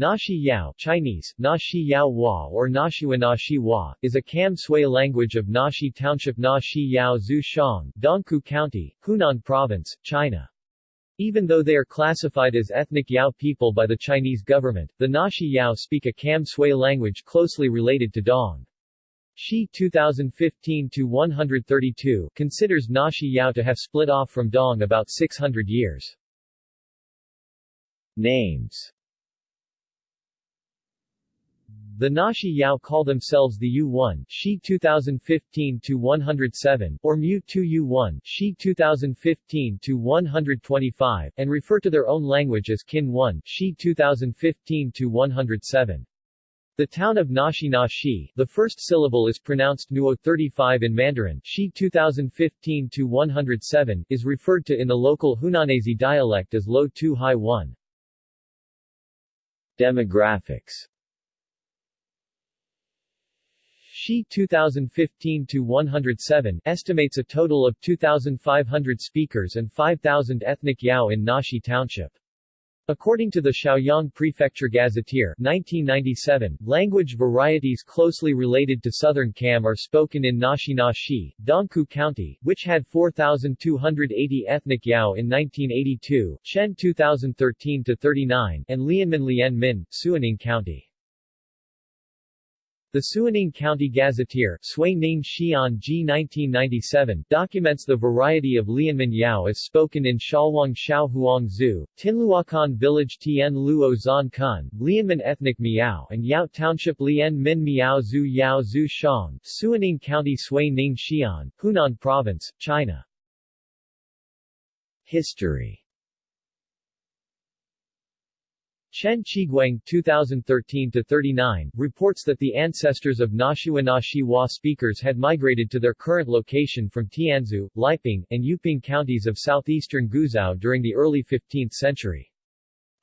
Nashi Yao Chinese, Nashi Yao Hua or Nashiwa Nashi Hua, is a Kam Sui language of Nashi Township Nashi Yao Zhu Shang, Dongkou County, Hunan Province, China. Even though they are classified as ethnic Yao people by the Chinese government, the Nashi Yao speak a Kam Sui language closely related to Dong. Shi 2015-132 considers Nashi Yao to have split off from Dong about 600 years. Names the Nashi Yao call themselves the U1 Shi 2015-107 or Mu 2 U1 Shi 2015-125 and refer to their own language as Kin 1 Shi 2015-107. The town of Nashi Nashi, the first syllable is pronounced Nuo 35 in Mandarin Shi 2015-107, is referred to in the local Hunanese dialect as Lo 2 High 1. Demographics Shi 2015-107 estimates a total of 2,500 speakers and 5,000 ethnic Yao in Nashi Township. According to the Shaoyang Prefecture Gazetteer 1997, language varieties closely related to Southern Kam are spoken in Nashi Nashi, Dongkou County, which had 4,280 ethnic Yao in 1982, Shen 2013-39, and Lianmin Lianmin, Suining County. The Suining County Gazetteer Xian G 1997 documents the variety of Lianmin Yao as spoken in Shalwang Shaohuang Zhu, Tinluakan Village Tien Luo Zan Kun, Lianmin Ethnic Miao and Yao Township Lian Min Miao Zhu Yao Zhu Shang, Suining County Sui Ning Xian, Hunan Province, China. History Chen Qiguang 2013-39 reports that the ancestors of Nashiwa Nashi Hua speakers had migrated to their current location from Tianzhu, Liping, and Yuping counties of southeastern Guizhou during the early 15th century.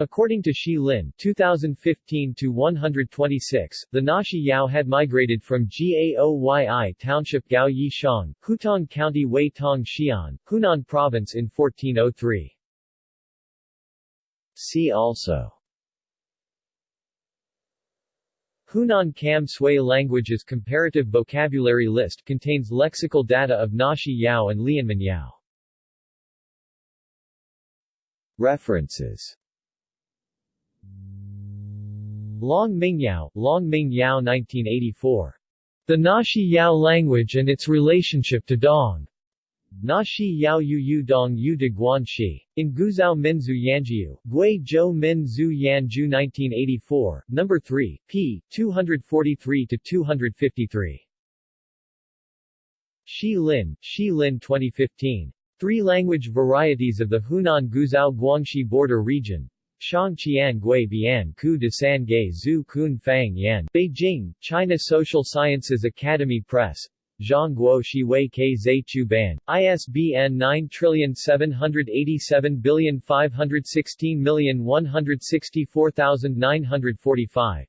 According to Shi Lin 2015-126, the Nashi Yao had migrated from Gaoyi Township Gao Yi Shang, Huitong County Wei Tong Xian, Hunan Province in 1403. See also Hunan Kam Sui Languages Comparative Vocabulary List contains lexical data of Nashi Yao and Lianmin Yao. References Long Ming Yao, Long Ming Yao 1984. The Nashi Yao language and its relationship to Dong. Na Shi Yao Yu Yu Dong Yu de Guanxi. In Guizhou Minzu Yanjiu, Gui Zhou Min Zhu Yanju 1984, No. 3, p. 243-253. Shi Lin, Shi Lin 2015. Three language varieties of the Hunan Guizhou Guangxi border region. Shang Qian Gui Bian Ku de San Gai Zhu Kun Fang Yan. Beijing, China Social Sciences Academy Press, Zhangguo Shiwei K. Zai Chu Ban, ISBN 978751616164945